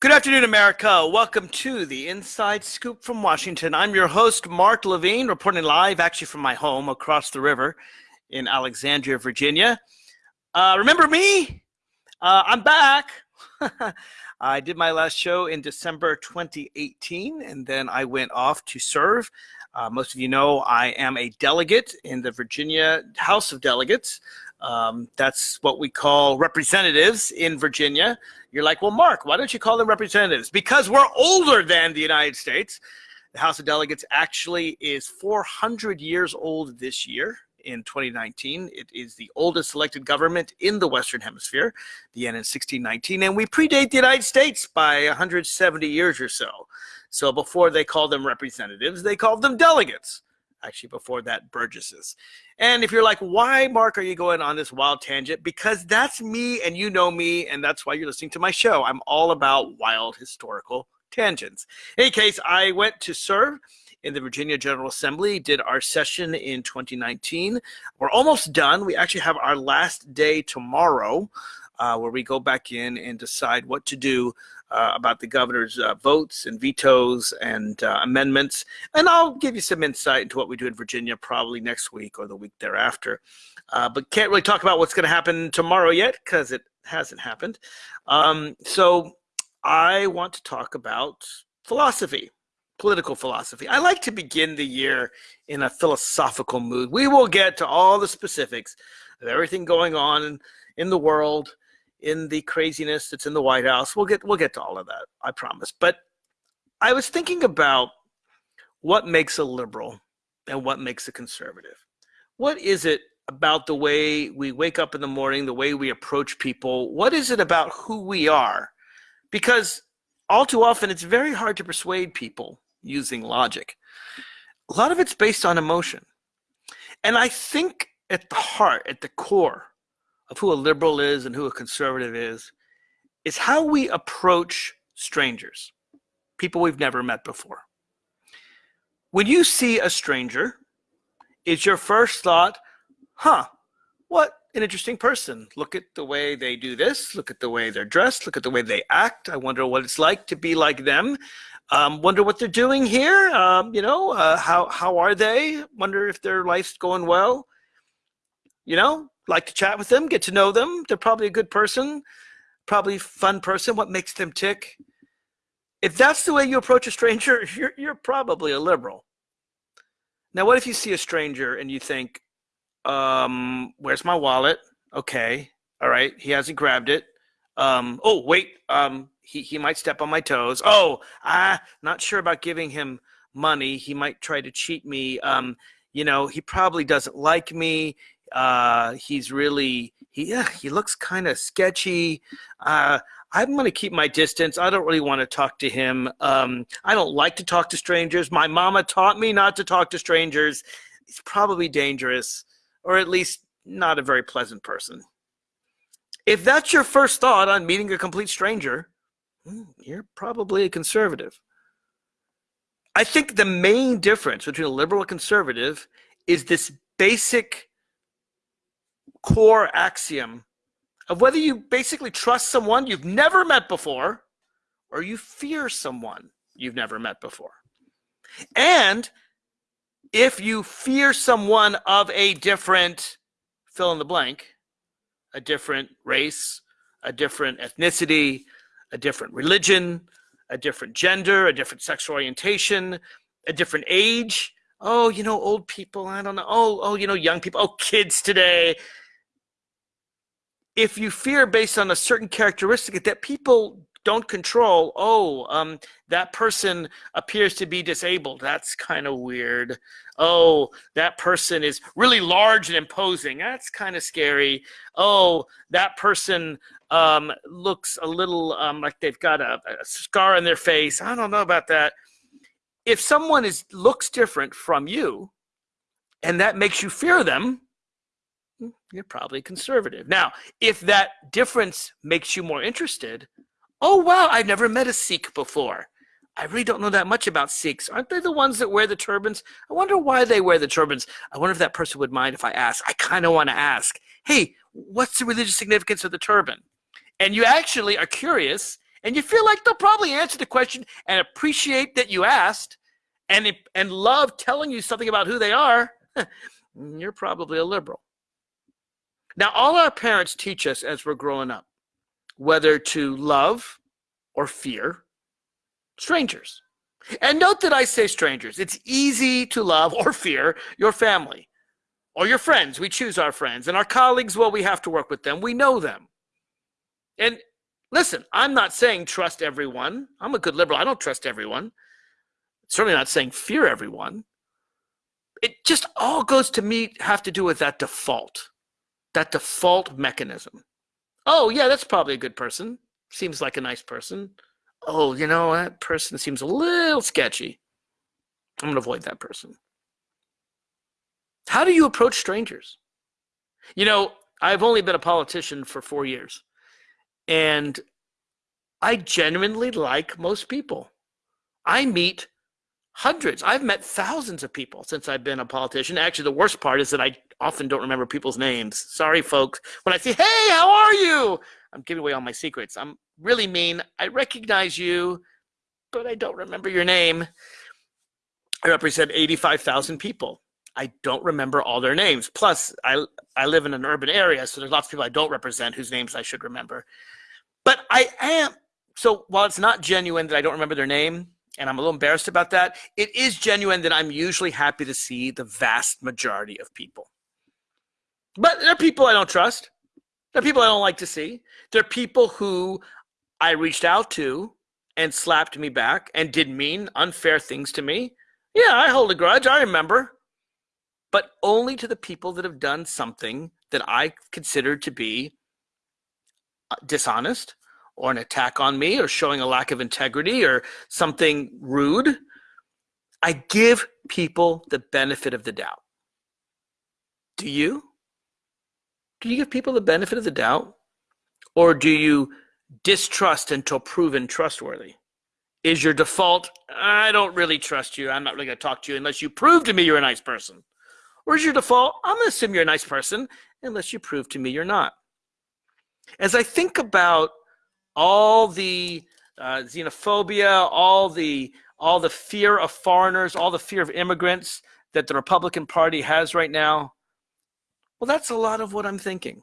Good afternoon, America. Welcome to the Inside Scoop from Washington. I'm your host, Mark Levine, reporting live actually from my home across the river in Alexandria, Virginia. Uh, remember me? Uh, I'm back. I did my last show in December 2018, and then I went off to serve. Uh, most of you know I am a delegate in the Virginia House of Delegates. Um, that's what we call representatives in Virginia. You're like, well, Mark, why don't you call them representatives? Because we're older than the United States. The House of Delegates actually is 400 years old this year in 2019. It is the oldest elected government in the Western Hemisphere, began in 1619, and we predate the United States by 170 years or so. So before they called them representatives, they called them delegates actually before that burgesses and if you're like why mark are you going on this wild tangent because that's me and you know me and that's why you're listening to my show i'm all about wild historical tangents in any case i went to serve in the Virginia General Assembly, did our session in 2019. We're almost done. We actually have our last day tomorrow uh, where we go back in and decide what to do uh, about the governor's uh, votes and vetoes and uh, amendments. And I'll give you some insight into what we do in Virginia probably next week or the week thereafter. Uh, but can't really talk about what's going to happen tomorrow yet because it hasn't happened. Um, so I want to talk about philosophy political philosophy. I like to begin the year in a philosophical mood. We will get to all the specifics of everything going on in, in the world in the craziness that's in the White House. We'll get we'll get to all of that, I promise. But I was thinking about what makes a liberal and what makes a conservative. What is it about the way we wake up in the morning, the way we approach people? What is it about who we are? Because all too often it's very hard to persuade people using logic. A lot of it's based on emotion. And I think at the heart, at the core of who a liberal is and who a conservative is, is how we approach strangers, people we've never met before. When you see a stranger, is your first thought, huh, what an interesting person. Look at the way they do this. Look at the way they're dressed. Look at the way they act. I wonder what it's like to be like them. Um, wonder what they're doing here. Um, you know, uh, how, how are they? Wonder if their life's going well. You know, like to chat with them, get to know them. They're probably a good person, probably fun person. What makes them tick? If that's the way you approach a stranger, you're, you're probably a liberal. Now, what if you see a stranger and you think, um, where's my wallet? Okay. All right. He hasn't grabbed it. Um, oh, wait. Um, he, he might step on my toes. Oh, ah, not sure about giving him money. He might try to cheat me. Um, you know, he probably doesn't like me. Uh, he's really he yeah, he looks kind of sketchy. Uh, I'm going to keep my distance. I don't really want to talk to him. Um, I don't like to talk to strangers. My mama taught me not to talk to strangers. He's probably dangerous, or at least not a very pleasant person. If that's your first thought on meeting a complete stranger, hmm, you're probably a conservative. I think the main difference between a liberal and conservative is this basic core axiom of whether you basically trust someone you've never met before or you fear someone you've never met before. And if you fear someone of a different fill in the blank, a different race, a different ethnicity, a different religion, a different gender, a different sexual orientation, a different age. Oh, you know, old people, I don't know. Oh, oh, you know, young people. Oh, kids today if you fear based on a certain characteristic that people don't control, oh, um, that person appears to be disabled. That's kind of weird. Oh, that person is really large and imposing. That's kind of scary. Oh, that person um, looks a little um, like they've got a, a scar on their face. I don't know about that. If someone is looks different from you, and that makes you fear them, Mm, you're probably conservative. Now, if that difference makes you more interested, oh wow, I've never met a Sikh before. I really don't know that much about Sikhs. Aren't they the ones that wear the turbans? I wonder why they wear the turbans. I wonder if that person would mind if I ask. I kind of want to ask, hey, what's the religious significance of the turban? And you actually are curious and you feel like they'll probably answer the question and appreciate that you asked and, and love telling you something about who they are, you're probably a liberal. Now, all our parents teach us as we're growing up whether to love or fear strangers. And note that I say strangers. It's easy to love or fear your family or your friends. We choose our friends. And our colleagues, well, we have to work with them. We know them. And listen, I'm not saying trust everyone. I'm a good liberal. I don't trust everyone. Certainly not saying fear everyone. It just all goes to me have to do with that default, that default mechanism. Oh, yeah, that's probably a good person. Seems like a nice person. Oh, you know, that person seems a little sketchy. I'm going to avoid that person. How do you approach strangers? You know, I've only been a politician for four years, and I genuinely like most people. I meet hundreds. I've met thousands of people since I've been a politician. Actually, the worst part is that I often don't remember people's names. Sorry, folks. When I say, hey, how are you? I'm giving away all my secrets. I'm really mean. I recognize you, but I don't remember your name. I represent 85,000 people. I don't remember all their names. Plus, I, I live in an urban area, so there's lots of people I don't represent whose names I should remember. But I am, so while it's not genuine that I don't remember their name, and I'm a little embarrassed about that. It is genuine that I'm usually happy to see the vast majority of people. But there are people I don't trust. There are people I don't like to see. There are people who I reached out to and slapped me back and did mean unfair things to me. Yeah, I hold a grudge. I remember. But only to the people that have done something that I consider to be uh, dishonest or an attack on me or showing a lack of integrity or something rude. I give people the benefit of the doubt. Do you? Do you give people the benefit of the doubt? Or do you distrust until proven trustworthy? Is your default, I don't really trust you. I'm not really going to talk to you unless you prove to me you're a nice person? Or is your default, I'm going to assume you're a nice person unless you prove to me you're not? As I think about all the uh, xenophobia, all the all the fear of foreigners, all the fear of immigrants that the Republican Party has right now. Well, that's a lot of what I'm thinking.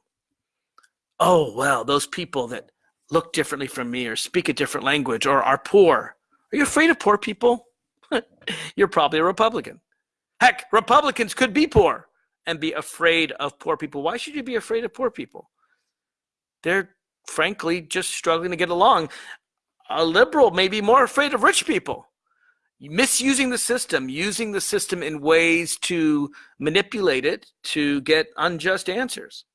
Oh, well, those people that look differently from me or speak a different language or are poor. Are you afraid of poor people? You're probably a Republican. Heck, Republicans could be poor and be afraid of poor people. Why should you be afraid of poor people? They're frankly just struggling to get along. A liberal may be more afraid of rich people, misusing the system, using the system in ways to manipulate it to get unjust answers.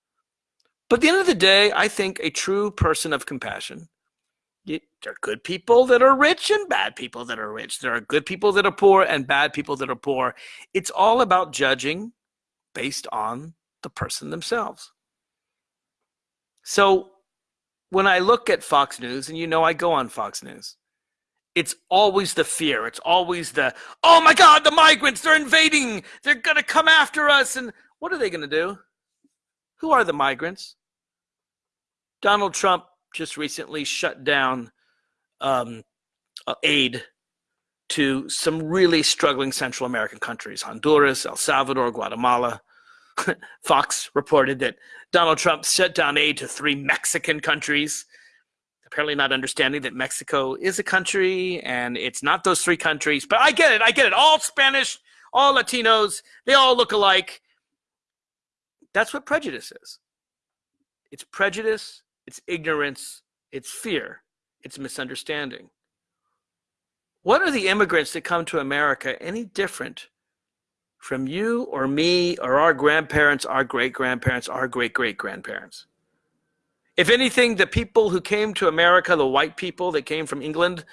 But at the end of the day, I think a true person of compassion. there are good people that are rich and bad people that are rich. There are good people that are poor and bad people that are poor. It's all about judging based on the person themselves. So when I look at Fox News, and you know I go on Fox News, it's always the fear. It's always the, oh my God, the migrants, they're invading. They're going to come after us. And what are they going to do? Who are the migrants? Donald Trump just recently shut down um, aid to some really struggling Central American countries Honduras, El Salvador, Guatemala. Fox reported that Donald Trump shut down aid to three Mexican countries, apparently not understanding that Mexico is a country and it's not those three countries. But I get it. I get it. All Spanish, all Latinos, they all look alike. That's what prejudice is it's prejudice, it's ignorance, it's fear, it's misunderstanding. What are the immigrants that come to America any different from you or me or our grandparents, our great grandparents, our great great grandparents. If anything, the people who came to America, the white people that came from England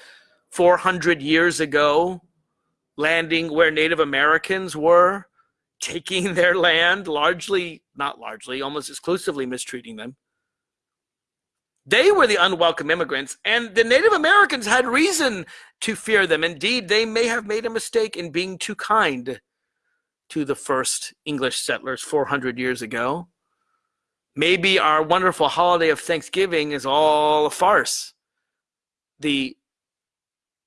400 years ago, landing where Native Americans were, taking their land, largely, not largely, almost exclusively mistreating them. They were the unwelcome immigrants, and the Native Americans had reason to fear them. Indeed, they may have made a mistake in being too kind to the first English settlers 400 years ago. Maybe our wonderful holiday of Thanksgiving is all a farce. the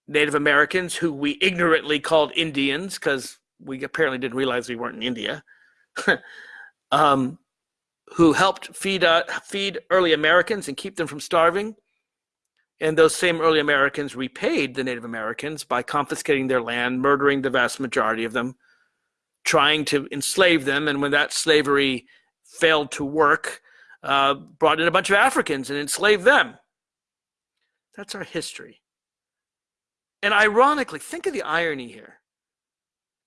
Native Americans, who we ignorantly called Indians because we apparently didn't realize we weren't in India, um, who helped feed uh, feed early Americans and keep them from starving. And those same early Americans repaid the Native Americans by confiscating their land, murdering the vast majority of them, trying to enslave them. And when that slavery failed to work, uh, brought in a bunch of Africans and enslaved them. That's our history. And ironically, think of the irony here.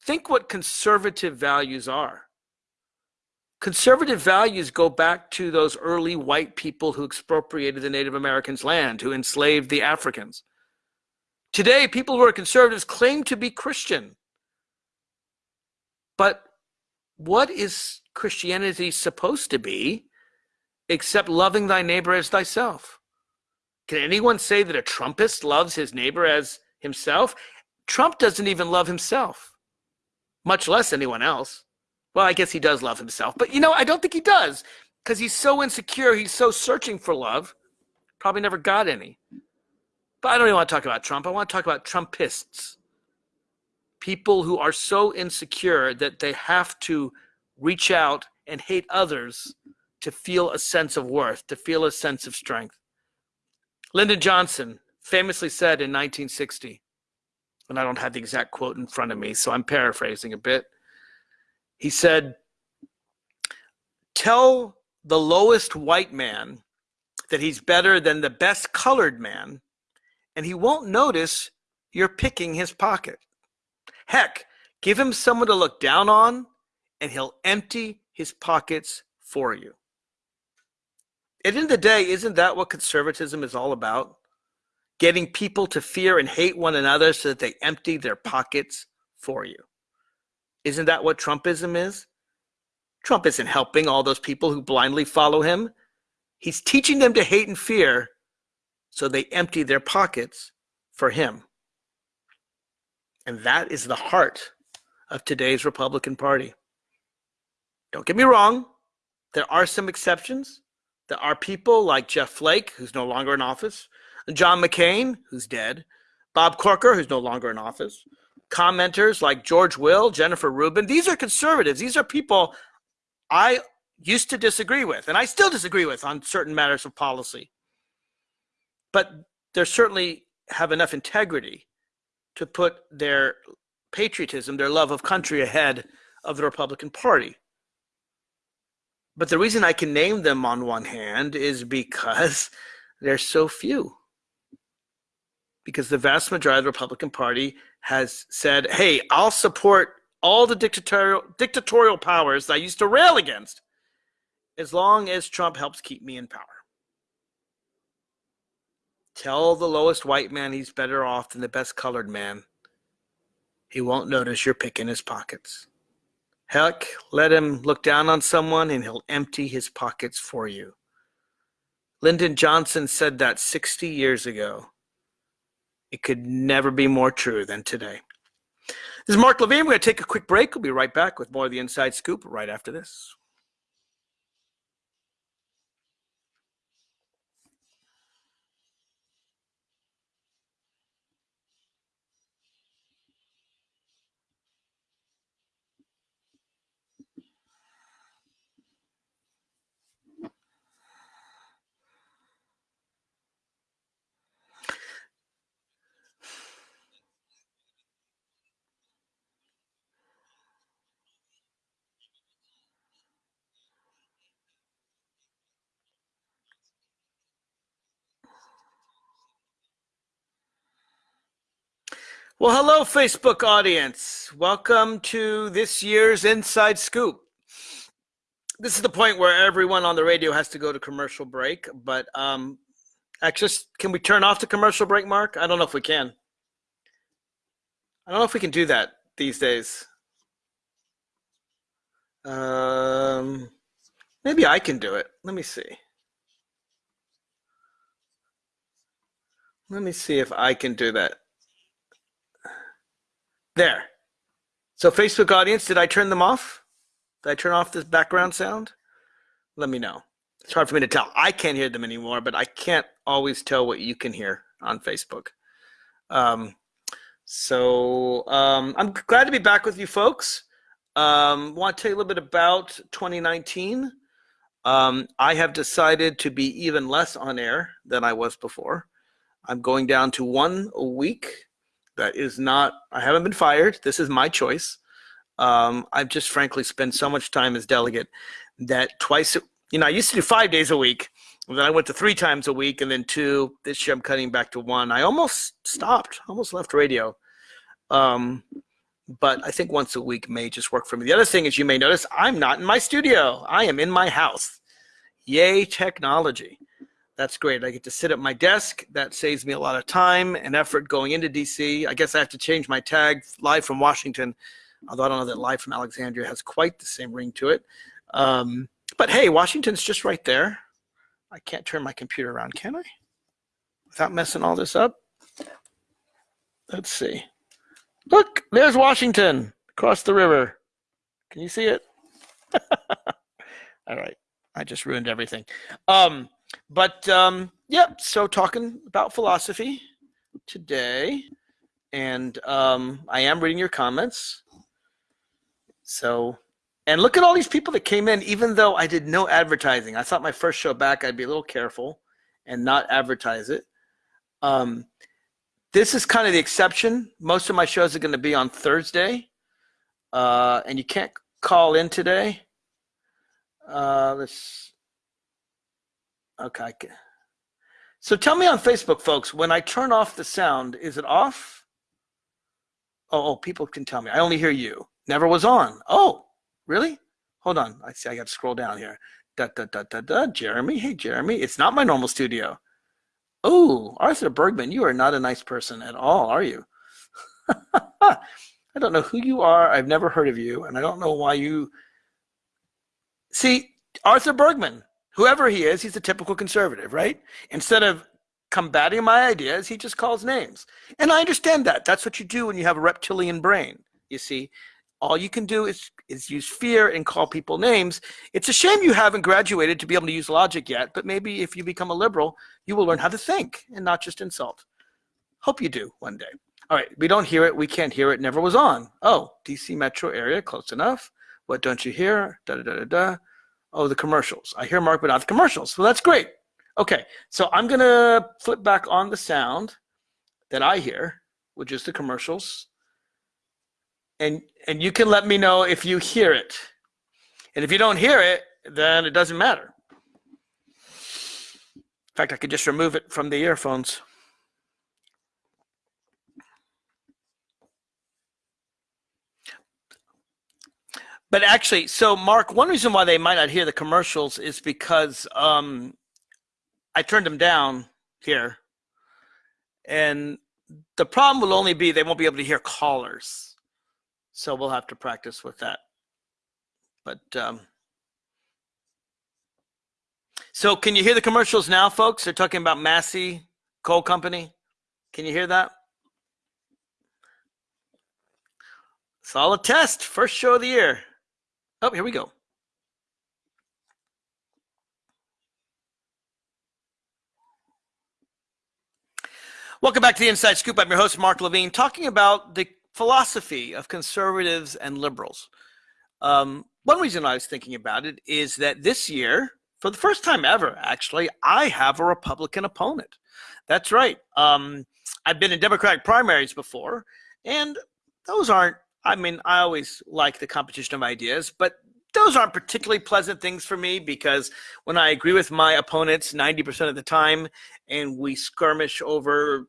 Think what conservative values are. Conservative values go back to those early white people who expropriated the Native Americans' land, who enslaved the Africans. Today, people who are conservatives claim to be Christian. But what is Christianity supposed to be except loving thy neighbor as thyself? Can anyone say that a Trumpist loves his neighbor as himself? Trump doesn't even love himself, much less anyone else. Well, I guess he does love himself, but you know, I don't think he does because he's so insecure. He's so searching for love. Probably never got any. But I don't even want to talk about Trump. I want to talk about Trumpists. People who are so insecure that they have to reach out and hate others to feel a sense of worth, to feel a sense of strength. Lyndon Johnson famously said in 1960, and I don't have the exact quote in front of me, so I'm paraphrasing a bit. He said, Tell the lowest white man that he's better than the best colored man, and he won't notice you're picking his pocket. Heck, give him someone to look down on, and he'll empty his pockets for you. At the end of the day, isn't that what conservatism is all about? Getting people to fear and hate one another so that they empty their pockets for you. Isn't that what Trumpism is? Trump isn't helping all those people who blindly follow him. He's teaching them to hate and fear so they empty their pockets for him. And that is the heart of today's Republican Party. Don't get me wrong, there are some exceptions. There are people like Jeff Flake, who's no longer in office, John McCain, who's dead, Bob Corker, who's no longer in office, commenters like George Will, Jennifer Rubin. These are conservatives. These are people I used to disagree with, and I still disagree with on certain matters of policy. But they certainly have enough integrity to put their patriotism, their love of country ahead of the Republican Party. But the reason I can name them on one hand is because there's so few because the vast majority of the Republican Party has said, hey, I'll support all the dictatorial, dictatorial powers that I used to rail against as long as Trump helps keep me in power. Tell the lowest white man he's better off than the best colored man. He won't notice you're picking his pockets. Heck, let him look down on someone and he'll empty his pockets for you. Lyndon Johnson said that 60 years ago. It could never be more true than today. This is Mark Levine. We're going to take a quick break. We'll be right back with more of the Inside Scoop right after this. Well, hello, Facebook audience. Welcome to this year's Inside Scoop. This is the point where everyone on the radio has to go to commercial break, but um, actually, can we turn off the commercial break, Mark? I don't know if we can. I don't know if we can do that these days. Um, maybe I can do it. Let me see. Let me see if I can do that. There. So Facebook audience, did I turn them off? Did I turn off this background sound? Let me know. It's hard for me to tell. I can't hear them anymore, but I can't always tell what you can hear. on Facebook. Um, so um, I'm glad to be back with you folks. Um, want to tell you a little bit about 2019. Um, I have decided to be even less on air than I was before. I'm going down to one a week. That is not, I haven't been fired. This is my choice. Um, I've just frankly spent so much time as delegate that twice, you know, I used to do five days a week. Then I went to three times a week and then two. This year I'm cutting back to one. I almost stopped, almost left radio. Um, but I think once a week may just work for me. The other thing is you may notice I'm not in my studio. I am in my house. Yay, technology. That's great. I get to sit at my desk. That saves me a lot of time and effort going into DC. I guess I have to change my tag live from Washington, although I don't know that live from Alexandria has quite the same ring to it. Um, but hey, Washington's just right there. I can't turn my computer around, can I? Without messing all this up? Let's see. Look, there's Washington across the river. Can you see it? all right. I just ruined everything. Um, but um, yeah, so talking about philosophy today, and um, I am reading your comments. So, and look at all these people that came in, even though I did no advertising. I thought my first show back, I'd be a little careful and not advertise it. Um, this is kind of the exception. Most of my shows are going to be on Thursday, uh, and you can't call in today. Uh, let's. Okay. So tell me on Facebook, folks, when I turn off the sound, is it off? Oh, oh, people can tell me. I only hear you. Never was on. Oh, really? Hold on. I see. I got to scroll down here. Da da da da da. Jeremy. Hey, Jeremy. It's not my normal studio. Oh, Arthur Bergman, you are not a nice person at all, are you? I don't know who you are. I've never heard of you, and I don't know why you. See, Arthur Bergman, whoever he is, he's a typical conservative, right? Instead of combating my ideas, he just calls names. And I understand that. That's what you do when you have a reptilian brain, you see. All you can do is, is use fear and call people names. It's a shame you haven't graduated to be able to use logic yet, but maybe if you become a liberal, you will learn how to think and not just insult. Hope you do one day. All right, we don't hear it. We can't hear it. Never was on. Oh, DC metro area, close enough. What don't you hear? Da da da da da. Oh, the commercials. I hear Mark, but not the commercials. Well, that's great. Okay, so I'm gonna flip back on the sound that I hear, which is the commercials and and you can let me know if you hear it. And if you don't hear it, then it doesn't matter. In fact, I could just remove it from the earphones. But actually, so Mark, one reason why they might not hear the commercials is because um, I turned them down here. And the problem will only be they won't be able to hear callers. So we'll have to practice with that. But um, so can you hear the commercials now, folks? They're talking about Massey Coal Company. Can you hear that? Solid test. First show of the year. Oh, here we go. Welcome back to the Inside Scoop. I'm your host, Mark Levine, talking about the philosophy of conservatives and liberals. Um, one reason I was thinking about it is that this year, for the first time ever, actually, I have a Republican opponent. That's right. Um, I've been in Democratic primaries before, and those aren't, I mean, I always like the competition of ideas, but those aren't particularly pleasant things for me because when I agree with my opponents 90% of the time and we skirmish over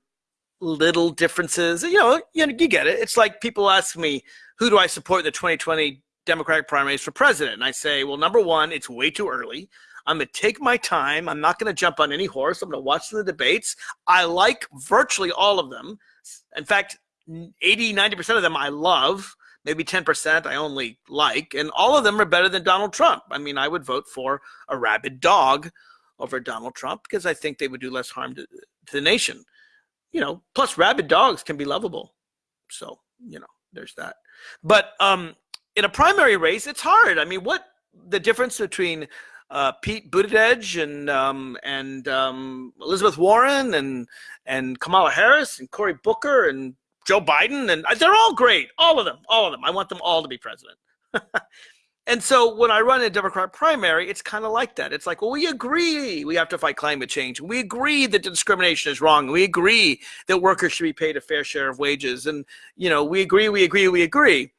little differences. You know, you know, you get it. It's like people ask me, who do I support in the 2020 Democratic primaries for president? And I say, well, number one, it's way too early. I'm going to take my time. I'm not going to jump on any horse. I'm going to watch the debates. I like virtually all of them. In fact, 80, 90% of them I love. Maybe 10% I only like. And all of them are better than Donald Trump. I mean, I would vote for a rabid dog over Donald Trump because I think they would do less harm to, to the nation you know, plus rabid dogs can be lovable. So, you know, there's that. But um, in a primary race, it's hard. I mean, what the difference between uh, Pete Buttigieg and um, and um, Elizabeth Warren and and Kamala Harris and Cory Booker and Joe Biden and they're all great, all of them, all of them. I want them all to be president. and so when I run in a Democrat primary, it's kind of like that. It's like, well, we agree we have to fight climate change. We agree that discrimination is wrong. We agree that workers should be paid a fair share of wages. And, you know, we agree, we agree, we agree.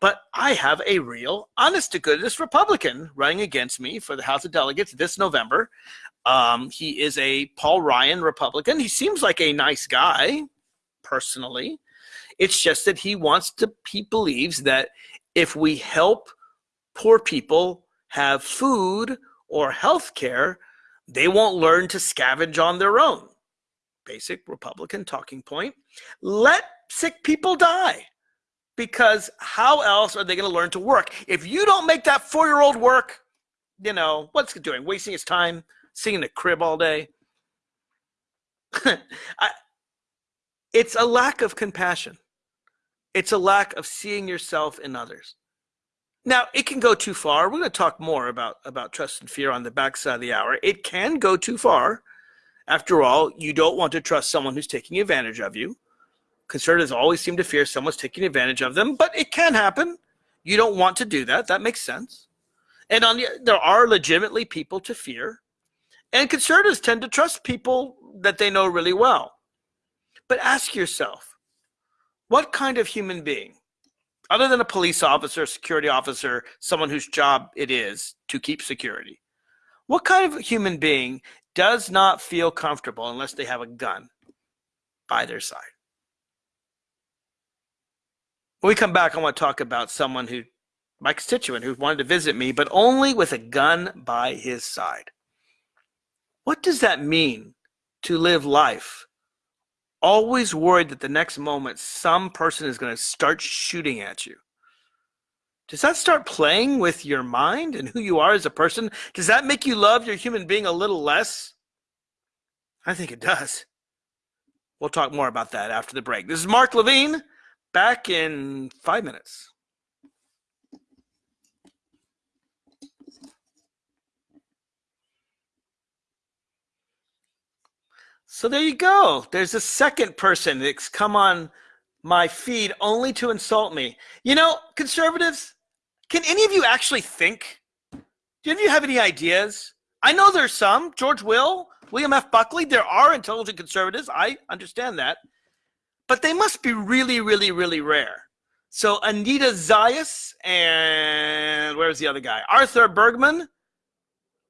But I have a real, honest to goodness Republican running against me for the House of Delegates this November. Um, he is a Paul Ryan Republican. He seems like a nice guy, personally. It's just that he wants to, he believes that if we help poor people have food or health care, they won't learn to scavenge on their own. Basic Republican talking point. Let sick people die because how else are they going to learn to work? If you don't make that four year old work, you know, what's it doing? Wasting his time sitting in the crib all day? I, it's a lack of compassion. It's a lack of seeing yourself in others. Now, it can go too far. We're going to talk more about, about trust and fear on the backside of the hour. It can go too far. After all, you don't want to trust someone who's taking advantage of you. Conservatives always seem to fear someone's taking advantage of them, but it can happen. You don't want to do that. That makes sense. And on the, there are legitimately people to fear. And conservatives tend to trust people that they know really well. But ask yourself, what kind of human being, other than a police officer, security officer, someone whose job it is to keep security, what kind of human being does not feel comfortable unless they have a gun by their side? When we come back, I want to talk about someone who, my constituent, who wanted to visit me, but only with a gun by his side. What does that mean to live life? Always worried that the next moment some person is going to start shooting at you. Does that start playing with your mind and who you are as a person? Does that make you love your human being a little less? I think it does. We'll talk more about that after the break. This is Mark Levine back in five minutes. So there you go. There's a second person that's come on my feed only to insult me. You know, conservatives, can any of you actually think? Do any of you have any ideas? I know there's some. George Will, William F. Buckley, there are intelligent conservatives. I understand that but they must be really, really, really rare. So Anita Zayas and where's the other guy? Arthur Bergman.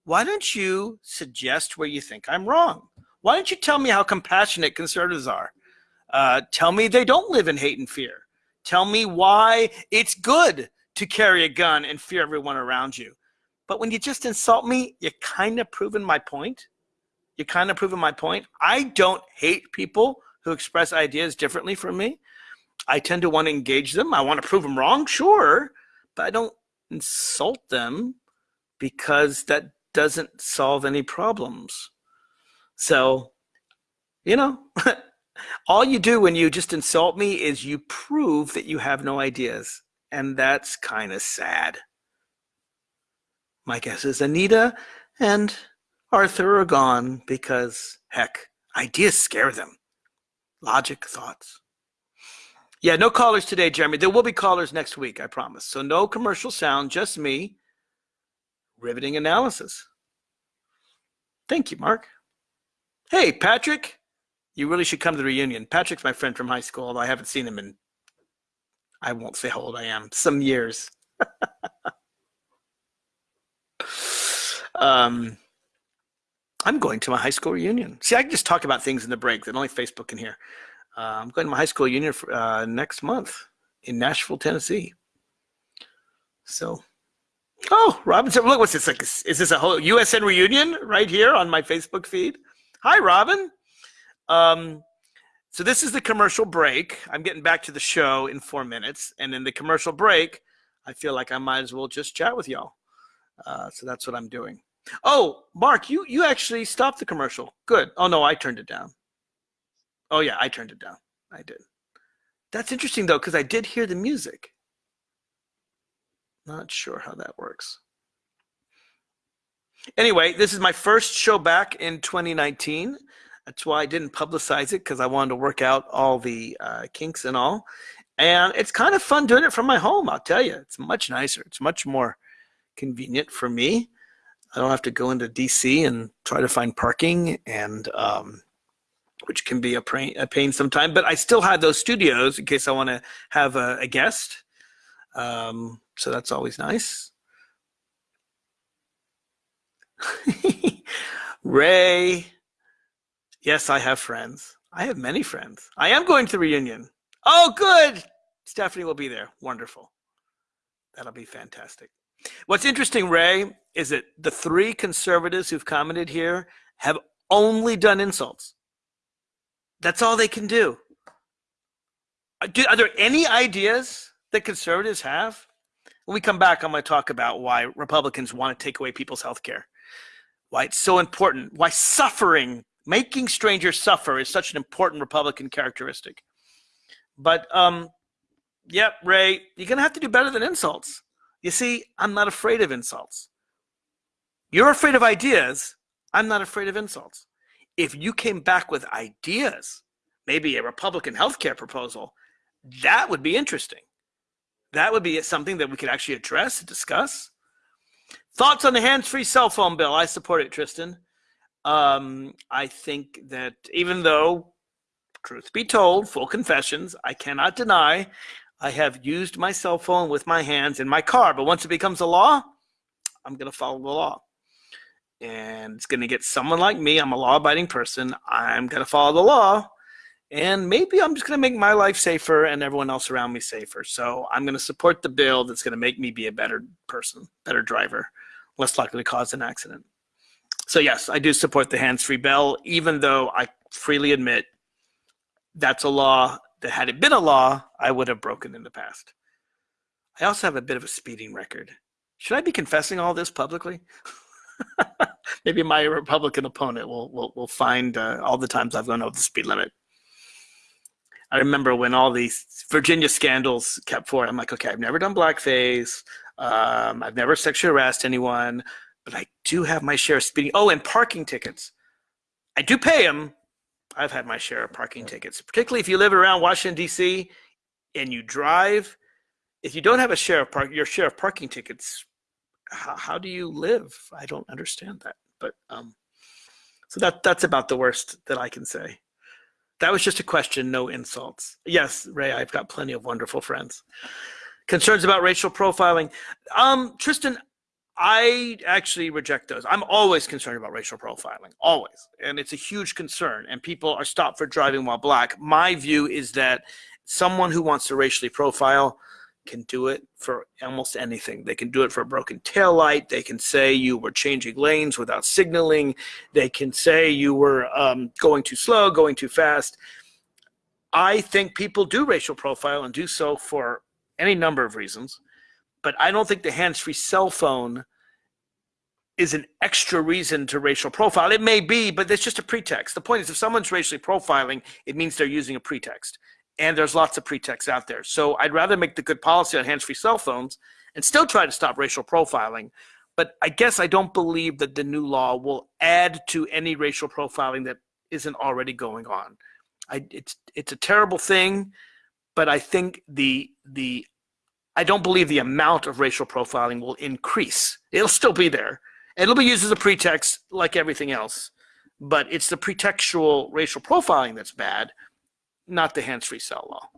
Why don't you suggest where you think I'm wrong? Why don't you tell me how compassionate conservatives are? Uh, tell me they don't live in hate and fear. Tell me why it's good to carry a gun and fear everyone around you. But when you just insult me, you're kind of proving my point. You're kind of proving my point. I don't hate people who express ideas differently from me. I tend to want to engage them. I want to prove them wrong, sure, but I don't insult them because that doesn't solve any problems. So, you know, all you do when you just insult me is you prove that you have no ideas. And that's kind of sad. My guess is Anita and Arthur are gone because, heck, ideas scare them logic, thoughts. Yeah, no callers today, Jeremy. There will be callers next week, I promise. So no commercial sound, just me. Riveting analysis. Thank you, Mark. Hey, Patrick. You really should come to the reunion. Patrick's my friend from high school, although I haven't seen him in, I won't say how old I am, some years. um, I'm going to my high school reunion. See, I can just talk about things in the break that only Facebook can hear. Uh, I'm going to my high school reunion for, uh, next month in Nashville, Tennessee. So, oh, Robinson, look, what's this like? Is this a whole USN reunion right here on my Facebook feed? Hi, Robin. Um, so this is the commercial break. I'm getting back to the show in four minutes, and in the commercial break, I feel like I might as well just chat with y'all. Uh, so that's what I'm doing. Oh, Mark, you you actually stopped the commercial. Good. Oh no, I turned it down. Oh yeah, I turned it down. I did. That's interesting though, because I did hear the music. Not sure how that works. Anyway, this is my first show back in 2019. That's why I didn't publicize it because I wanted to work out all the uh, kinks and all. And it's kind of fun doing it from my home, I'll tell you. It's much nicer. It's much more convenient for me. I don't have to go into DC and try to find parking and um, which can be a pain, a pain sometimes. But I still have those studios in case I want to have a, a guest. Um, so that's always nice. Ray, yes, I have friends. I have many friends. I am going to the reunion. Oh, good. Stephanie will be there. Wonderful. That'll be fantastic. What's interesting, Ray, is that the three conservatives who've commented here have only done insults. That's all they can do. Uh, are there any ideas that conservatives have? When we come back, I'm going to talk about why Republicans want to take away people's health care, why it's so important, why suffering, making strangers suffer, is such an important Republican characteristic. But, um, yep, Ray, you're going to have to do better than insults. You see, I'm not afraid of insults. You're afraid of ideas. I'm not afraid of insults if you came back with ideas, maybe a Republican healthcare proposal, that would be interesting. That would be something that we could actually address and discuss. Thoughts on the hands-free cell phone bill? I support it, Tristan. Um, I think that even though, truth be told, full confessions, I cannot deny I have used my cell phone with my hands in my car. But once it becomes a law, I'm going to follow the law and it's going to get someone like me. I'm a law abiding person. I'm going to follow the law. And maybe I'm just going to make my life safer and everyone else around me safer. So I'm going to support the bill that's going to make me be a better person, better driver, less likely to cause an accident. So, yes, I do support the hands free bill, even though I freely admit that's a law that, had it been a law, I would have broken in the past. I also have a bit of a speeding record. Should I be confessing all this publicly? maybe my Republican opponent will will, will find uh, all the times I've gone over the speed limit. I remember when all these Virginia scandals kept forward. I'm like, okay, I've never done blackface. Um, I've never sexually harassed anyone, but I do have my share of speeding. Oh, and parking tickets. I do pay them. I've had my share of parking tickets, particularly if you live around Washington D.C. and you drive. If you don't have a share of park, your share of parking tickets how, how do you live? I don't understand that. But um, so that that's about the worst that I can say. That was just a question, no insults. Yes, Ray, I've got plenty of wonderful friends. Concerns about racial profiling. Um, Tristan, I actually reject those. I'm always concerned about racial profiling, always. And it's a huge concern. And people are stopped for driving while black. My view is that someone who wants to racially profile can do it for almost anything. They can do it for a broken tail light. They can say you were changing lanes without signaling. They can say you were um, going too slow, going too fast. I think people do racial profile and do so for any number of reasons, but I don't think the hands-free cell phone is an extra reason to racial profile. It may be, but it's just a pretext. The point is, if someone's racially profiling, it means they're using a pretext and there's lots of pretexts out there. So I'd rather make the good policy on hands-free cell phones and still try to stop racial profiling. But I guess I don't believe that the new law will add to any racial profiling that isn't already going on. I, it's it's a terrible thing, but I think the the I don't believe the amount of racial profiling will increase. It'll still be there. It'll be used as a pretext like everything else, but it's the pretextual racial profiling that's bad not the hands-free cell law.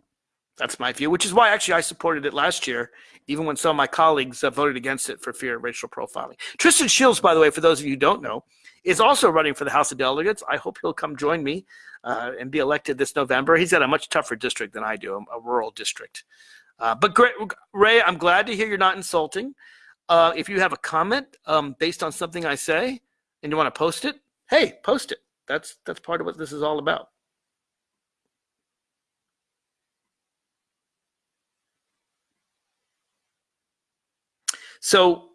That's my view, which is why actually I supported it last year, even when some of my colleagues uh, voted against it for fear of racial profiling. Tristan Shields, by the way, for those of you who don't know, is also running for the House of Delegates. I hope he'll come join me uh, and be elected this November. He's got a much tougher district than I do, a, rural district. Uh, but great, Ray, I'm glad to hear you're not insulting. Uh, if you have a comment um, based on something I say and you want to post it, hey, post it. That's that's part of what this is all about. So,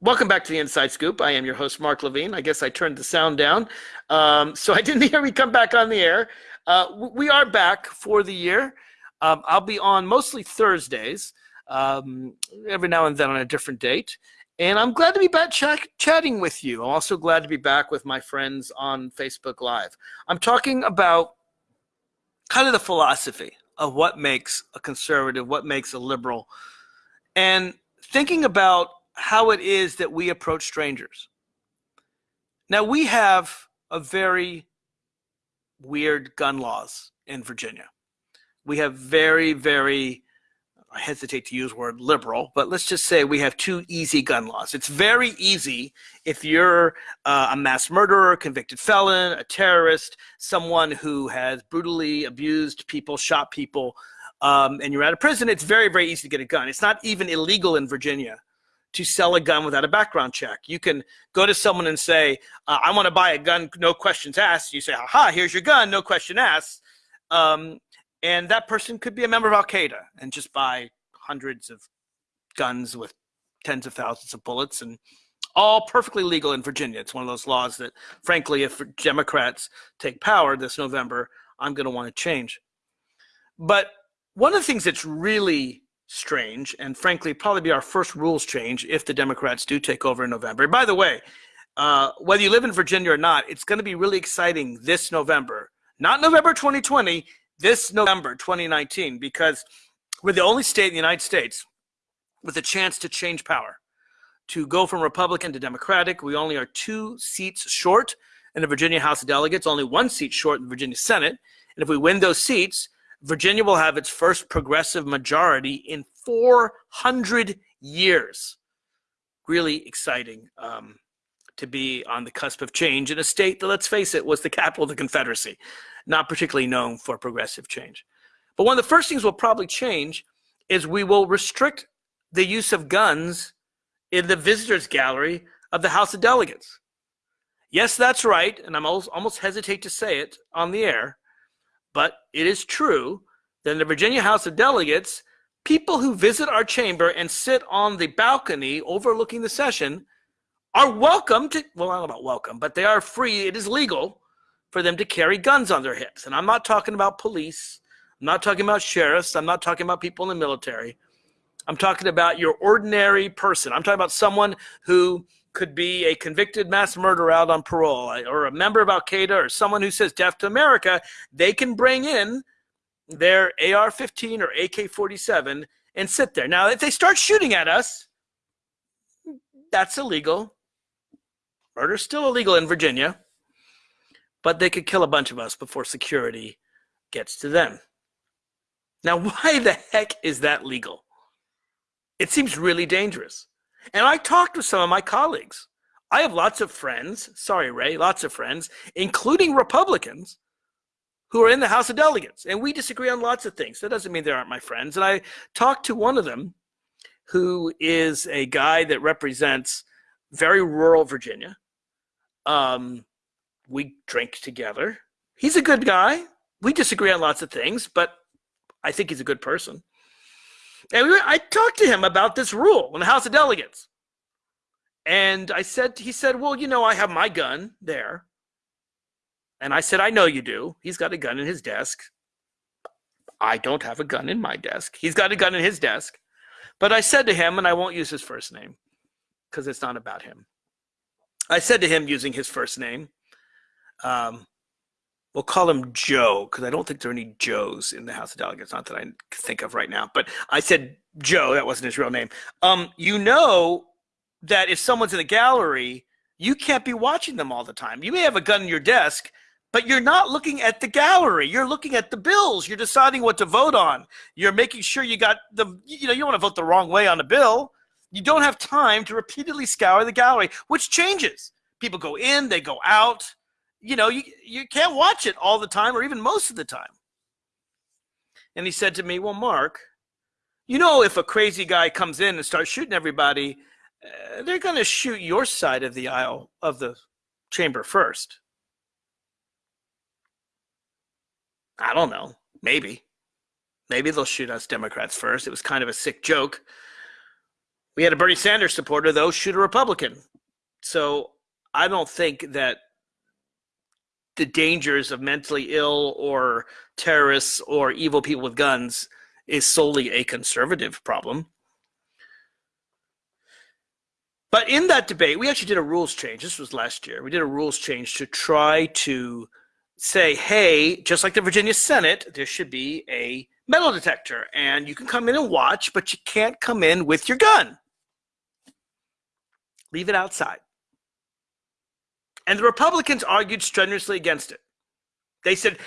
welcome back to the Inside Scoop. I am your host, Mark Levine. I guess I turned the sound down. Um, so, I didn't hear me come back on the air. Uh, we are back for the year. Um, I'll be on mostly Thursdays, um, every now and then on a different date. And I'm glad to be back ch- chatting with you. I'm also glad to be back with my friends on Facebook Live. I'm talking about kind of the philosophy of what makes a conservative, what makes a liberal, and thinking about how it is that we approach strangers. Now, we have a very weird gun laws in Virginia. We have very, very I hesitate to use word liberal, but let's just say we have two easy gun laws. It's very easy if you're uh, a mass murderer, convicted felon, a terrorist, someone who has brutally abused people, shot people, um, and you're out of prison, it's very, very easy to get a gun. It's not even illegal in Virginia to sell a gun without a background check. You can go to someone and say, uh, I want to buy a gun, no questions asked. You say, aha, here's your gun, no question asked. Um, and that person could be a member of Al Qaeda and just buy hundreds of guns with tens of thousands of bullets and all perfectly legal in Virginia. It's one of those laws that, frankly, if Democrats take power this November, I'm going to want to change. But one of the things that's really strange, and frankly, probably be our first rules change if the Democrats do take over in November. By the way, uh, whether you live in Virginia or not, it's going to be really exciting this November, not November 2020, this November 2019, because we're the only state in the United States with a chance to change power, to go from Republican to Democratic. We only are two seats short in the Virginia House of Delegates, only one seat short in the Virginia Senate. And if we win those seats, Virginia will have its first progressive majority in 400 years. Really exciting. Um, to be on the cusp of change in a state that, let's face it, was the capital of the Confederacy, not particularly known for progressive change. But one of the first things we'll probably change is we will restrict the use of guns in the visitors gallery of the House of Delegates. Yes, that's right, and I'm almost, almost hesitate to say it on the air, but it is true that in the Virginia House of Delegates, people who visit our chamber and sit on the balcony overlooking the session are welcome to, well, know about welcome, but they are free. It is legal for them to carry guns on their hips. And I'm not talking about police. I'm not talking about sheriffs. I'm not talking about people in the military. I'm talking about your ordinary person. I'm talking about someone who could be a convicted mass murderer out on parole or a member of Al Qaeda or someone who says death to America. They can bring in their AR 15 or AK 47 and sit there. Now, if they start shooting at us, that's illegal. Murder's still illegal in Virginia, but they could kill a bunch of us before security gets to them. Now, why the heck is that legal? It seems really dangerous. And I talked with some of my colleagues. I have lots of friends, sorry, Ray, lots of friends, including Republicans, who are in the House of Delegates. And we disagree on lots of things. That doesn't mean they aren't my friends. And I talked to one of them who is a guy that represents very rural Virginia. Um, we drink together. He's a good guy. We disagree on lots of things, but I think he's a good person. And we, I talked to him about this rule in the House of Delegates. And I said, he said, well, you know, I have my gun there. And I said, I know you do. He's got a gun in his desk. I don't have a gun in my desk. He's got a gun in his desk. But I said to him, and I won't use his first name because it's not about him. I said to him using his first name, um, we'll call him Joe because I don't think there are any Joes in the House of Delegates, not that I think of right now. But I said Joe, that wasn't his real name. Um, you know that if someone's in the gallery, you can't be watching them all the time. You may have a gun in your desk, but you're not looking at the gallery. You're looking at the bills. You're deciding what to vote on. You're making sure you got the, you know, you don't want to vote the wrong way on a bill. You don't have time to repeatedly scour the gallery, which changes. People go in, they go out. You know, you, you can't watch it all the time or even most of the time. And he said to me, Well, Mark, you know, if a crazy guy comes in and starts shooting everybody, uh, they're going to shoot your side of the aisle of the chamber first. I don't know. Maybe. Maybe they'll shoot us Democrats first. It was kind of a sick joke. We had a Bernie Sanders supporter, though, shoot a Republican. So I don't think that the dangers of mentally ill or terrorists or evil people with guns is solely a conservative problem. But in that debate, we actually did a rules change. This was last year. We did a rules change to try to say, hey, just like the Virginia Senate, there should be a metal detector. And you can come in and watch, but you can't come in with your gun. Leave it outside. And the Republicans argued strenuously against it. They said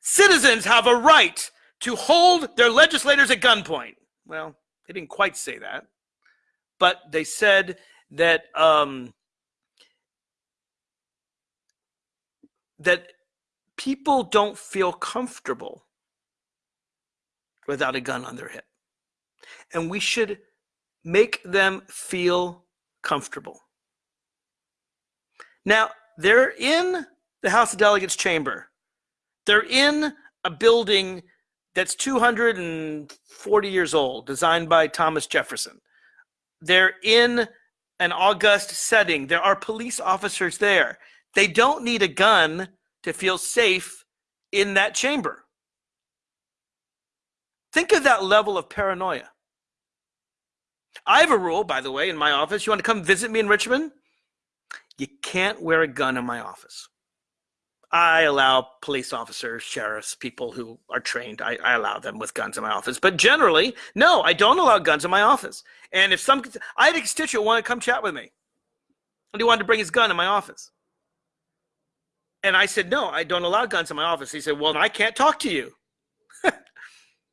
citizens have a right to hold their legislators at gunpoint. Well, they didn't quite say that, but they said that um, that people don't feel comfortable without a gun on their hip, and we should make them feel comfortable. Now, they're in the House of Delegates chamber. They're in a building that's 240 years old, designed by Thomas Jefferson. They're in an august setting. There are police officers there. They don't need a gun to feel safe in that chamber. Think of that level of paranoia. I have a rule, by the way, in my office. You want to come visit me in Richmond? You can't wear a gun in my office. I allow police officers, sheriffs, people who are trained, I, I, allow them with guns in my office. But generally, no, I don't allow guns in my office. And if some, I had a constituent want to come chat with me, and he wanted to bring his gun in my office. And I said, no, I don't allow guns in my office. He said, well, I can't talk to you.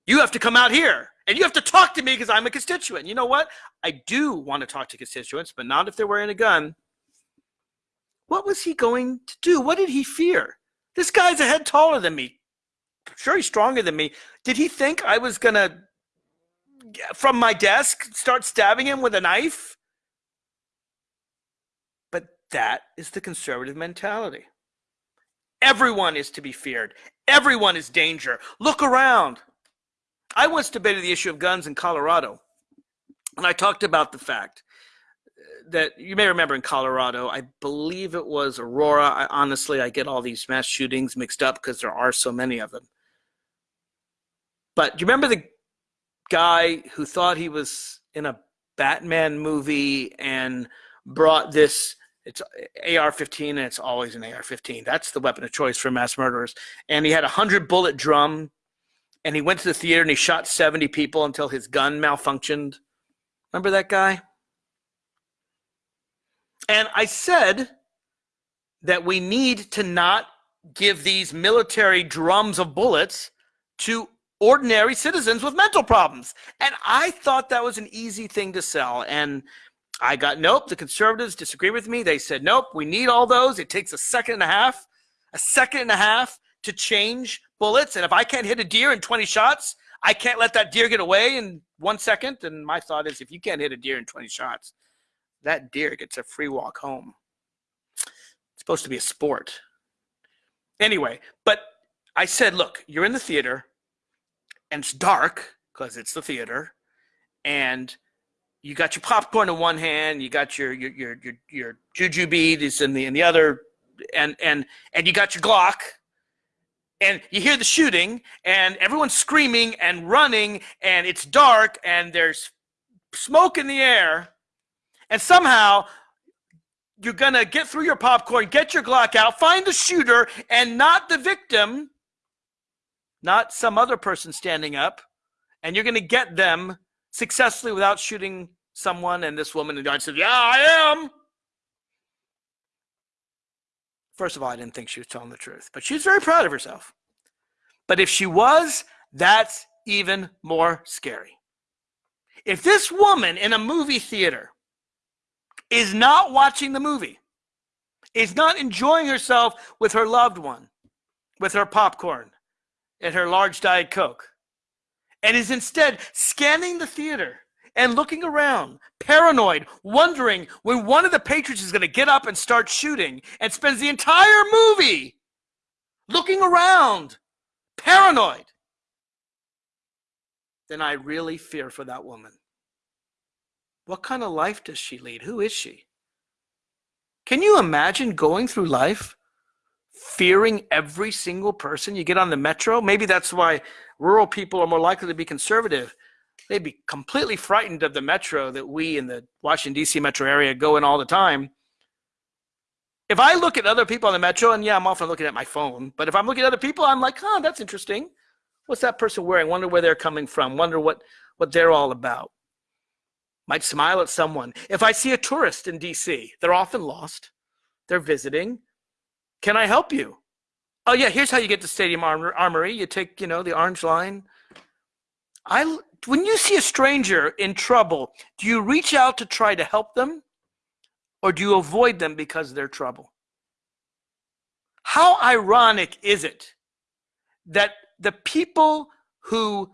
you have to come out here and you have to talk to me because I'm a constituent. You know what? I do want to talk to constituents, but not if they're wearing a gun. What was he going to do? What did he fear? This guy's a head taller than me. Sure, he's stronger than me. Did he think I was going to, from my desk, start stabbing him with a knife? But that is the conservative mentality. Everyone is to be feared. Everyone is danger. Look around. I once debated the issue of guns in Colorado, and I talked about the fact that you may remember in Colorado, I believe it was Aurora. I, honestly, I get all these mass shootings mixed up because there are so many of them. But do you remember the guy who thought he was in a Batman movie and brought this? It's AR-15, and it's always an AR-15. That's the weapon of choice for mass murderers. And he had a hundred bullet drum, and he went to the theater and he shot 70 people until his gun malfunctioned. Remember that guy? And I said that we need to not give these military drums of bullets to ordinary citizens with mental problems. And I thought that was an easy thing to sell. And I got nope. The conservatives disagree with me. They said, nope, we need all those. It takes a second and a half, a second and a half to change bullets. And if I can't hit a deer in 20 shots, I can't let that deer get away in one second. And my thought is, if you can't hit a deer in 20 shots, that deer gets a free walk home. It's supposed to be a sport. Anyway, but I said, look, you're in the theater and it's dark because it's the theater and you got your popcorn in one hand, you got your your your your, your jujube is in the in the other, and and and you got your Glock, and you hear the shooting, and everyone's screaming and running, and it's dark, and there's smoke in the air, and somehow you're going to get through your popcorn, get your Glock out, find the shooter, and not the victim, not some other person standing up, and you're going to get them successfully without shooting someone. And this woman and I said, Yeah, I am. First of all, I didn't think she was telling the truth, but she's very proud of herself. But if she was, that's even more scary. If this woman in a movie theater is not watching the movie, is not enjoying herself with her loved one, with her popcorn and her large Diet Coke, and is instead scanning the theater and looking around, paranoid, wondering when one of the patrons is going to get up and start shooting, and spends the entire movie looking around, paranoid, then I really fear for that woman. What kind of life does she lead? Who is she? Can you imagine going through life fearing every single person you get on the metro? Maybe that's why rural people are more likely to be conservative. they'd be completely frightened of the metro that we in the Washington, D.C. metro area go in all the time. If I look at other people on the metro, and yeah, I'm often looking at my phone, but if I'm looking at other people, I'm like, huh, that's interesting. What's that person wearing? Wonder where they're coming from. Wonder what, what they're all about. Might smile at someone. If I see a tourist in DC, they're often lost. They're visiting. Can I help you? Oh yeah, here's how you get to Stadium Armory. You take, you know, the orange line. I when you see a stranger in trouble, do you reach out to try to help them or do you avoid them because they're trouble? How ironic is it that the people who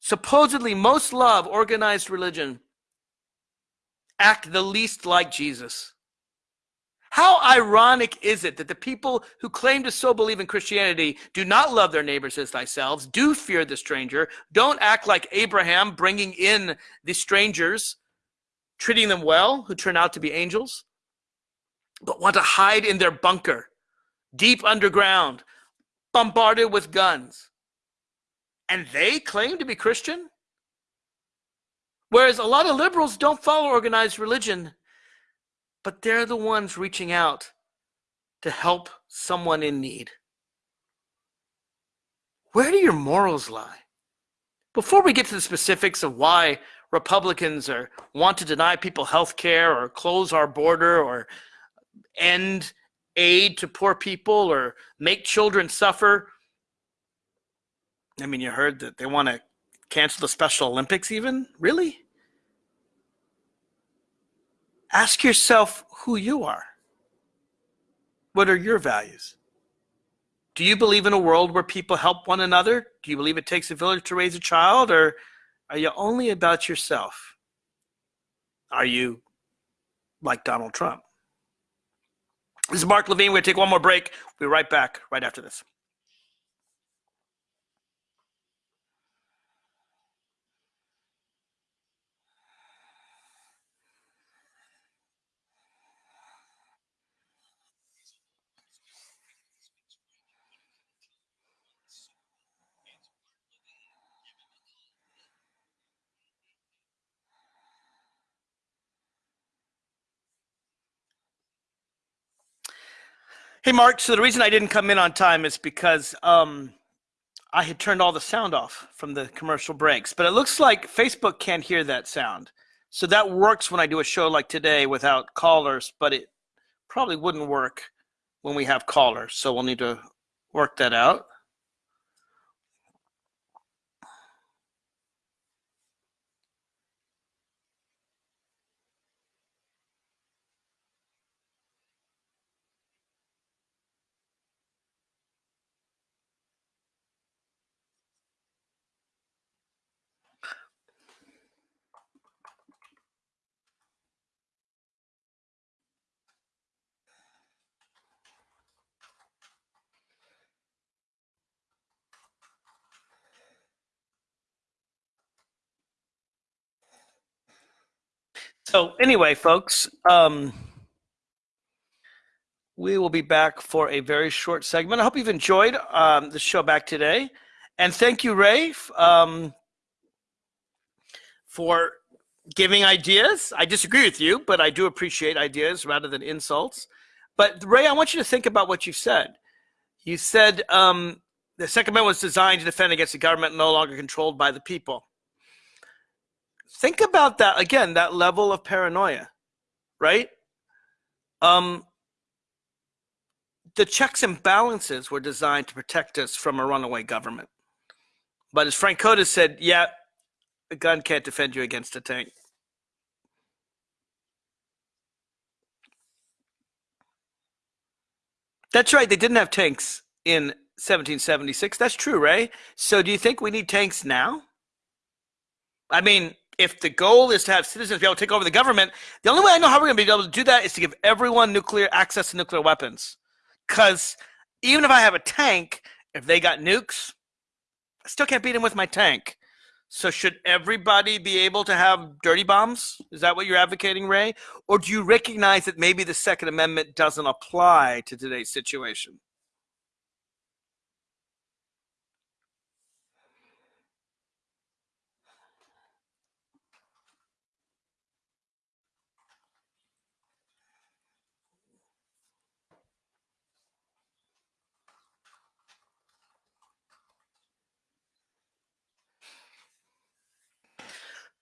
supposedly most love organized religion act the least like Jesus? How ironic is it that the people who claim to so believe in Christianity do not love their neighbors as thyself, do fear the stranger, don't act like Abraham, bringing in the strangers, treating them well, who turn out to be angels, but want to hide in their bunker, deep underground, bombarded with guns. And they claim to be Christian? Whereas a lot of liberals don't follow organized religion but they're the ones reaching out to help someone in need. Where do your morals lie? Before we get to the specifics of why Republicans are want to deny people health care or close our border or end aid to poor people or make children suffer. I mean, you heard that they want to cancel the Special Olympics even? Really? Ask yourself who you are. What are your values? Do you believe in a world where people help one another? Do you believe it takes a village to raise a child? Or are you only about yourself? Are you like Donald Trump? This is Mark Levine. We're going to take one more break. We'll be right back right after this. Hey, Mark. So the reason I didn't come in on time is because um, I had turned all the sound off from the commercial breaks. But it looks like Facebook can't hear that sound. So that works when I do a show like today without callers, but it probably wouldn't work when we have callers. So we'll need to work that out. So anyway, folks, um, we will be back for a very short segment. I hope you've enjoyed um, the show back today, and thank you, Ray, um, for giving ideas. I disagree with you, but I do appreciate ideas rather than insults. But Ray, I want you to think about what you said. You said um, the Second Amendment was designed to defend against a government no longer controlled by the people think about that again that level of paranoia right? Um the checks and balances were designed to protect us from a runaway government. But as frank Cota said yeah a gun can't defend you against a tank. That's right they didn't have tanks in 1776 that's true ray. So do you think we need tanks now? I mean if the goal is to have citizens be able to take over the government, the only way I know how we're going to be able to do that is to give everyone nuclear access to nuclear weapons. Because even if I have a tank, if they got nukes, I still can't beat them with my tank. So should everybody be able to have dirty bombs? Is that what you're advocating, Ray? Or do you recognize that maybe the Second Amendment doesn't apply to today's situation?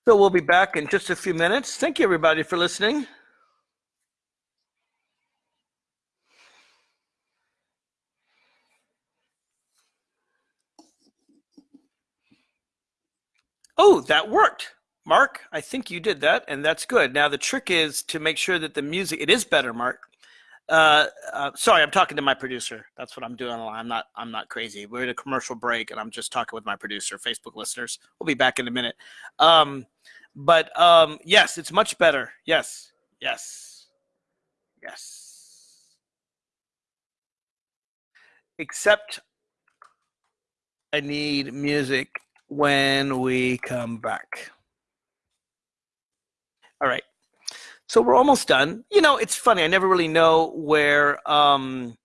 So we'll be back in just a few minutes. Thank you, everybody, for listening. Oh, that worked. Mark, I think you did that, and that's good. Now, the trick is to make sure that the music, it is better, Mark. Uh, uh, sorry, I'm talking to my producer. That's what I'm doing. I'm not. I'm not crazy. We're in a commercial break, and I'm just talking with my producer. Facebook listeners, we'll be back in a minute. Um, but um, yes, it's much better. Yes, yes, yes. Except, I need music when we come back. All right. So we're almost done. You know, it's funny. I never really know where um,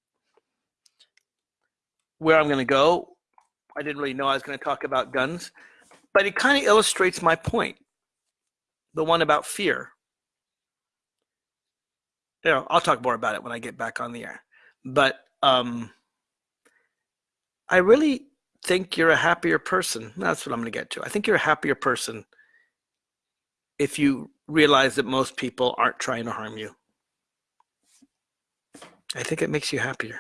where I'm going to go. I didn't really know I was going to talk about guns, but it kind of illustrates my point. The one about fear. You know, I'll talk more about it when I get back on the air. But um, I really think you're a happier person. That's what I'm going to get to. I think you're a happier person if you realize that most people aren't trying to harm you. I think it makes you happier.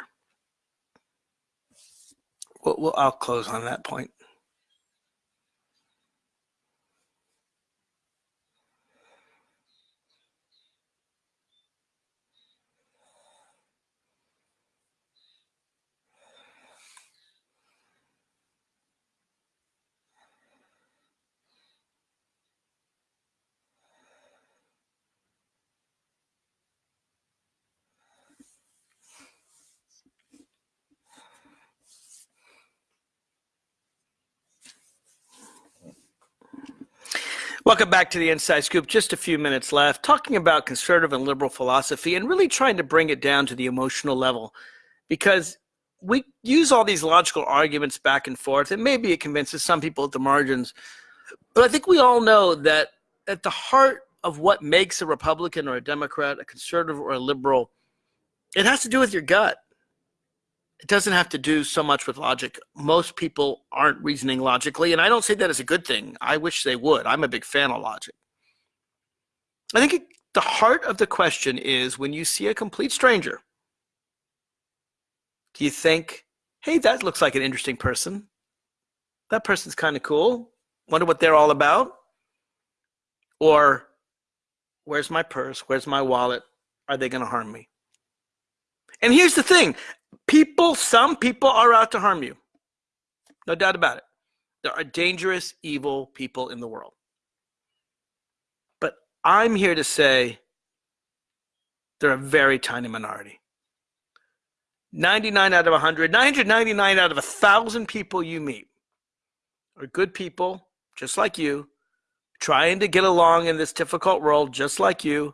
Well, I'll close on that point. Welcome back to the Inside Scoop. Just a few minutes left, talking about conservative and liberal philosophy and really trying to bring it down to the emotional level because we use all these logical arguments back and forth, and maybe it convinces some people at the margins. But I think we all know that at the heart of what makes a Republican or a Democrat, a conservative or a liberal, it has to do with your gut it doesn't have to do so much with logic. Most people aren't reasoning logically, and I don't say that as a good thing. I wish they would. I'm a big fan of logic. I think it, the heart of the question is when you see a complete stranger, do you think, hey, that looks like an interesting person? That person's kind of cool. Wonder what they're all about? Or, where's my purse? Where's my wallet? Are they going to harm me? And here's the thing people, some people are out to harm you. No doubt about it. There are dangerous, evil people in the world. But I'm here to say they're a very tiny minority. 99 out of 100, 999 out of 1,000 people you meet are good people, just like you, trying to get along in this difficult world, just like you.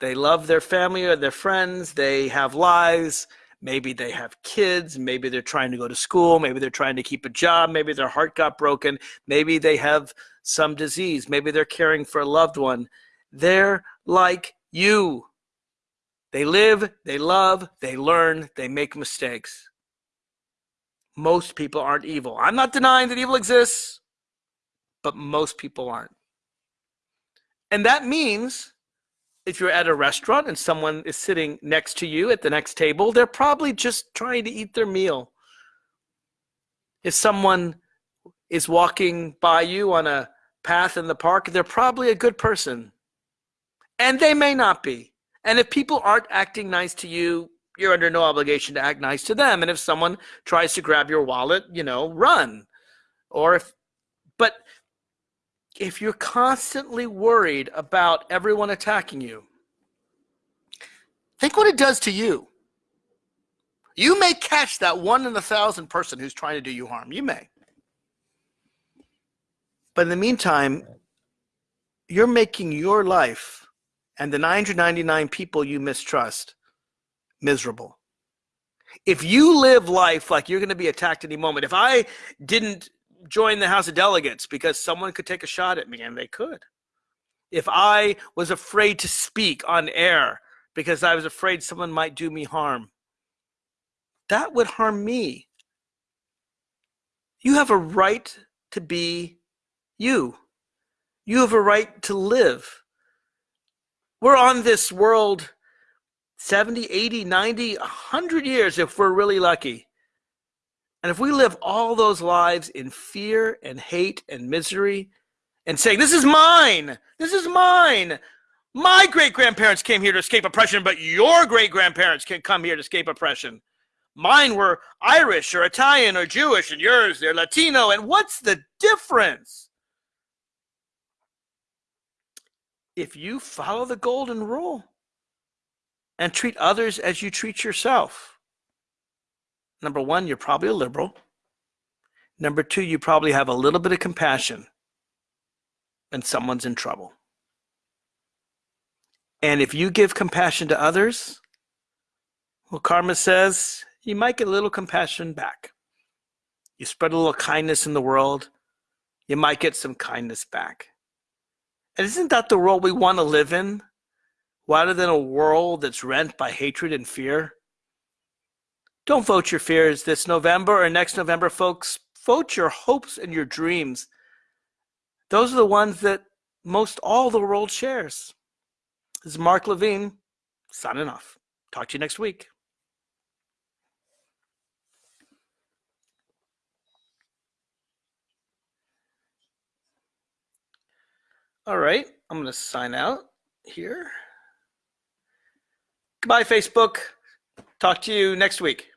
They love their family or their friends. They have lives. Maybe they have kids. Maybe they're trying to go to school. Maybe they're trying to keep a job. Maybe their heart got broken. Maybe they have some disease. Maybe they're caring for a loved one. They're like you. They live, they love, they learn, they make mistakes. Most people aren't evil. I'm not denying that evil exists, but most people aren't. And that means if you're at a restaurant and someone is sitting next to you at the next table, they're probably just trying to eat their meal. If someone is walking by you on a path in the park, they're probably a good person. And they may not be. And if people aren't acting nice to you, you're under no obligation to act nice to them. And if someone tries to grab your wallet, you know, run. Or if, but if you're constantly worried about everyone attacking you, think what it does to you. You may catch that one in a thousand person who's trying to do you harm. You may. But in the meantime, you're making your life and the 999 people you mistrust miserable. If you live life like you're going to be attacked any moment, if I didn't join the House of Delegates because someone could take a shot at me, and they could. If I was afraid to speak on air because I was afraid someone might do me harm, that would harm me. You have a right to be you. You have a right to live. We're on this world 70, 80, 90, 100 years if we're really lucky. And if we live all those lives in fear and hate and misery and saying, This is mine, this is mine. My great grandparents came here to escape oppression, but your great grandparents can come here to escape oppression. Mine were Irish or Italian or Jewish, and yours, they're Latino. And what's the difference? If you follow the golden rule and treat others as you treat yourself, number one, you're probably a liberal. Number two, you probably have a little bit of compassion and someone's in trouble. And if you give compassion to others, well, karma says you might get a little compassion back. You spread a little kindness in the world, you might get some kindness back. And isn't that the world we want to live in? Rather than a world that's rent by hatred and fear? Don't vote your fears this November or next November, folks. Vote your hopes and your dreams. Those are the ones that most all the world shares. This is Mark Levine signing off. Talk to you next week. All right, I'm going to sign out here. Goodbye, Facebook. Talk to you next week.